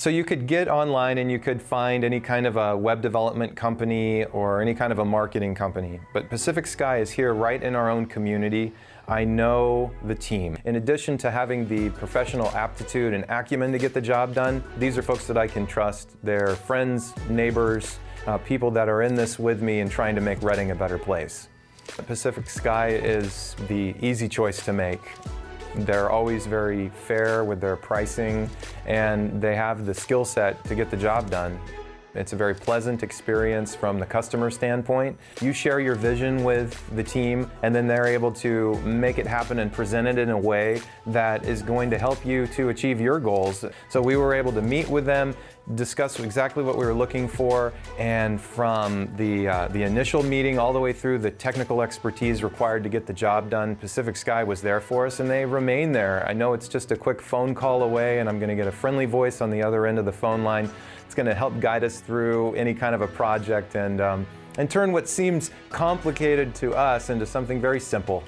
So you could get online and you could find any kind of a web development company or any kind of a marketing company. But Pacific Sky is here right in our own community. I know the team. In addition to having the professional aptitude and acumen to get the job done, these are folks that I can trust. They're friends, neighbors, uh, people that are in this with me and trying to make Reading a better place. Pacific Sky is the easy choice to make. They're always very fair with their pricing and they have the skill set to get the job done. It's a very pleasant experience from the customer standpoint. You share your vision with the team and then they're able to make it happen and present it in a way that is going to help you to achieve your goals. So we were able to meet with them, discuss exactly what we were looking for, and from the, uh, the initial meeting all the way through the technical expertise required to get the job done, Pacific Sky was there for us and they remain there. I know it's just a quick phone call away and I'm going to get a friendly voice on the other end of the phone line. It's going to help guide us through any kind of a project and, um, and turn what seems complicated to us into something very simple.